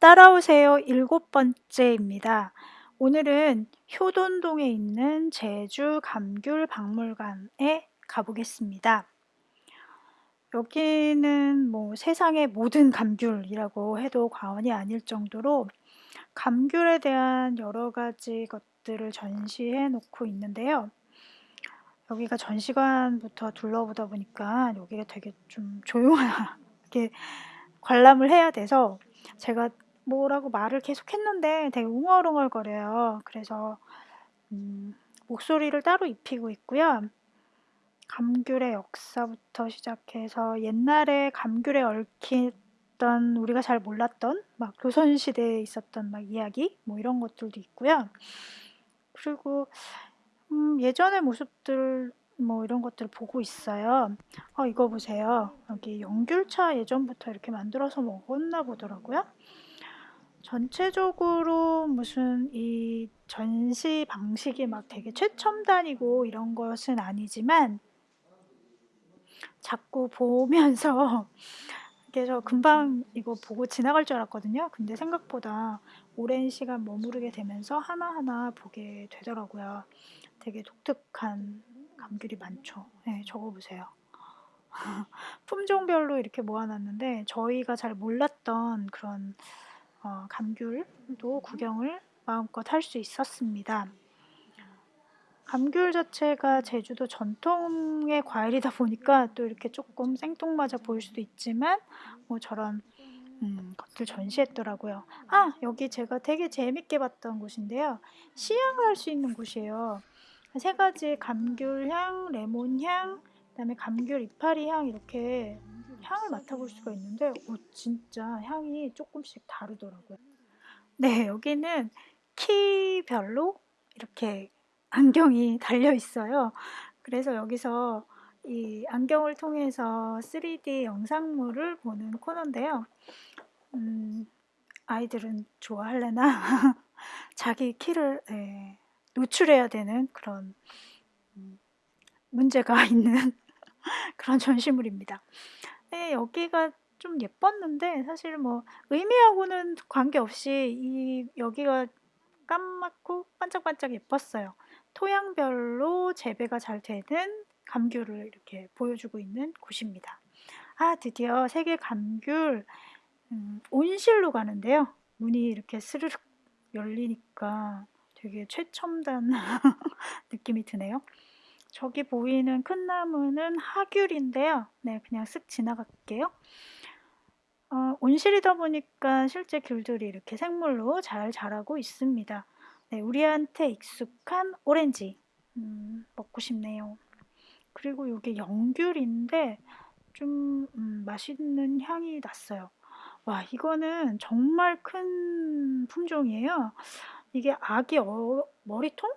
따라오세요 일곱 번째입니다. 오늘은 효돈동에 있는 제주 감귤 박물관에 가보겠습니다. 여기는 뭐 세상의 모든 감귤이라고 해도 과언이 아닐 정도로 감귤에 대한 여러 가지 것들을 전시해 놓고 있는데요. 여기가 전시관부터 둘러보다 보니까 여기가 되게 좀 조용하게 관람을 해야 돼서 제가 뭐라고 말을 계속 했는데 되게 웅얼웅얼거려요. 그래서 음, 목소리를 따로 입히고 있고요. 감귤의 역사부터 시작해서 옛날에 감귤에 얽혔던 우리가 잘 몰랐던 막 조선시대에 있었던 막 이야기 뭐 이런 것들도 있고요. 그리고 음, 예전의 모습들 뭐 이런 것들을 보고 있어요. 어, 이거 보세요. 여기 연귤차 예전부터 이렇게 만들어서 먹었나 보더라고요. 전체적으로 무슨 이 전시 방식이 막 되게 최첨단이고 이런 것은 아니지만 자꾸 보면서 그래서 금방 이거 보고 지나갈 줄 알았거든요. 근데 생각보다 오랜 시간 머무르게 되면서 하나하나 보게 되더라고요. 되게 독특한 감귤이 많죠. 네, 저거 보세요. 품종별로 이렇게 모아놨는데 저희가 잘 몰랐던 그런 어, 감귤도 구경을 마음껏 할 수 있었습니다. 감귤 자체가 제주도 전통의 과일이다 보니까 또 이렇게 조금 생뚱맞아 보일 수도 있지만 뭐 저런 음, 것들 전시했더라고요. 아 여기 제가 되게 재밌게 봤던 곳인데요. 시향을 할 수 있는 곳이에요. 세 가지 감귤향, 레몬향, 그다음에 감귤 이파리 향 이렇게 향을 맡아볼 수가 있는데 오, 진짜 향이 조금씩 다르더라고요. 네, 여기는 키별로 이렇게 안경이 달려 있어요. 그래서 여기서 이 안경을 통해서 3D 영상물을 보는 코너인데요. 음, 아이들은 좋아할래나? 자기 키를 네, 노출해야 되는 그런 음, 문제가 있는 그런 전시물입니다. 네, 여기가 좀 예뻤는데 사실 뭐 의미하고는 관계없이 이 여기가 까맣고 반짝반짝 예뻤어요. 토양별로 재배가 잘 되는 감귤을 이렇게 보여주고 있는 곳입니다. 아 드디어 세계 감귤 음, 온실로 가는데요. 문이 이렇게 스르륵 열리니까 되게 최첨단 느낌이 드네요. 저기 보이는 큰 나무는 하귤인데요. 네, 그냥 쓱 지나갈게요. 어, 온실이다 보니까 실제 귤들이 이렇게 생물로 잘 자라고 있습니다. 네, 우리한테 익숙한 오렌지 음, 먹고 싶네요. 그리고 이게 영귤인데 좀 음, 맛있는 향이 났어요. 와 이거는 정말 큰 품종이에요. 이게 아기 어, 머리통?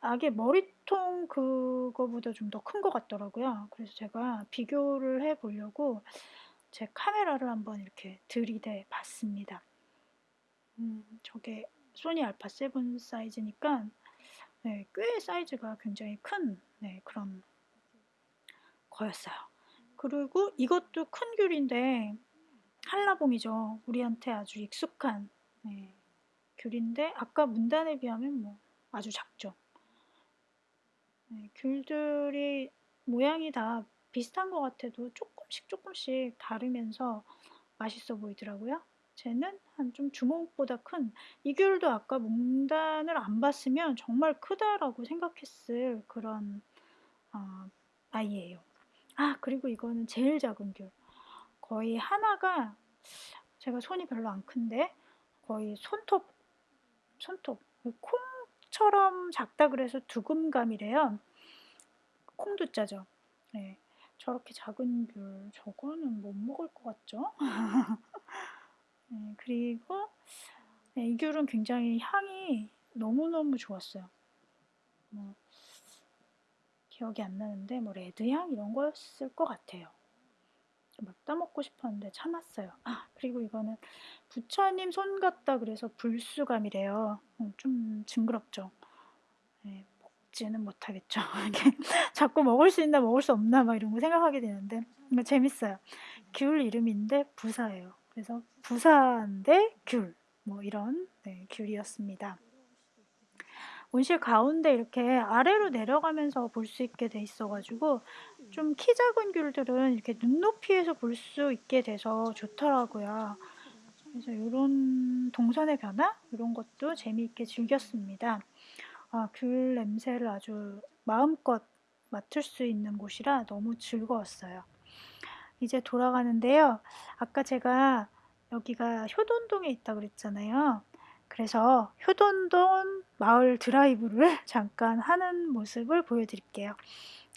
아기 머리통 그거보다 좀 더 큰 것 같더라고요. 그래서 제가 비교를 해 보려고 제 카메라를 한번 이렇게 들이대 봤습니다. 음, 저게 소니 알파 7 사이즈니까 네, 꽤 사이즈가 굉장히 큰 네, 그런 거였어요. 그리고 이것도 큰 귤인데 한라봉이죠. 우리한테 아주 익숙한 네, 귤인데 아까 문단에 비하면 뭐 아주 작죠. 네, 귤들이 모양이 다 비슷한 것 같아도 조금씩 조금씩 다르면서 맛있어 보이더라고요. 쟤는 한 좀 주먹보다 큰 이 귤도 아까 문단을 안 봤으면 정말 크다라고 생각했을 그런 어, 아이예요. 아 그리고 이거는 제일 작은 귤. 거의 하나가 제가 손이 별로 안 큰데 거의 손톱 손톱 콩 처럼 작다 그래서 두금감이래요. 콩도 짜죠. 네. 저렇게 작은 귤 저거는 못 먹을 것 같죠? 네, 그리고 네, 이 귤은 굉장히 향이 너무너무 좋았어요. 뭐, 기억이 안 나는데 뭐 레드향 이런 거였을 것 같아요. 막 따먹고 싶었는데 참았어요. 아 그리고 이거는 부처님 손 같다 그래서 불수감이래요. 음, 좀 징그럽죠. 네, 먹지는 못하겠죠. 자꾸 먹을 수 있나 먹을 수 없나 막 이런 거 생각하게 되는데 재밌어요. 귤 이름인데 부사예요. 그래서 부사인데 귤 뭐 이런 네, 귤이었습니다. 온실 가운데 이렇게 아래로 내려가면서 볼 수 있게 돼 있어가지고 좀 키 작은 귤들은 이렇게 눈높이에서 볼 수 있게 돼서 좋더라고요. 그래서 이런 동선의 변화 이런 것도 재미있게 즐겼습니다. 아, 귤 냄새를 아주 마음껏 맡을 수 있는 곳이라 너무 즐거웠어요. 이제 돌아가는데요. 아까 제가 여기가 효돈동에 있다 그랬잖아요. 그래서 효돈동 마을 드라이브를 잠깐 하는 모습을 보여드릴게요.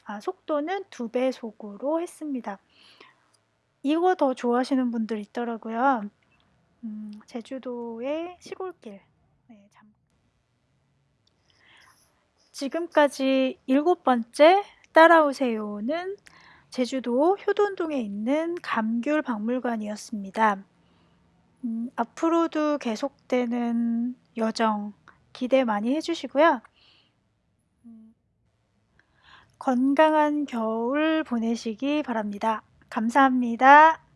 아, 속도는 두 배속으로 했습니다. 이거 더 좋아하시는 분들 있더라고요. 음, 제주도의 시골길. 네, 잠... 지금까지 일곱 번째 따라오세요는 제주도 효돈동에 있는 감귤 박물관이었습니다. 음, 앞으로도 계속되는 여정 기대 많이 해주시고요. 음, 건강한 겨울 보내시기 바랍니다. 감사합니다.